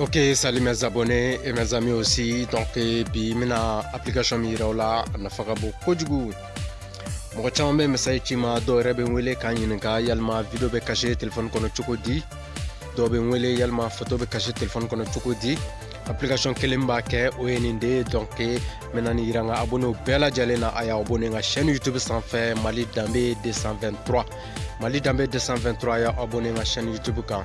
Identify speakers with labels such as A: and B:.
A: Ok, salut mes abonnés et mes amis aussi. Donc, bi mina application mi yiraw la a nafa ka bon kojugu mɔgɔ caman bɛ message ci ma dɔw yɛrɛ bɛ n wele k'a ɲininka yalima video bɛ caché téléphone kɔnɔ cogo di dɔw bɛ n wele yalima photo bɛ téléphone kɔnɔ cogo di application kelen b'a kɛ o ye nin de ye donc n bɛna nin yira n ka abonné bɛɛ lajɛlen a abonné chaîne youtube sanfɛ mali danbe 223 mali danbe 223 a abonné n ka chaîne youtube kan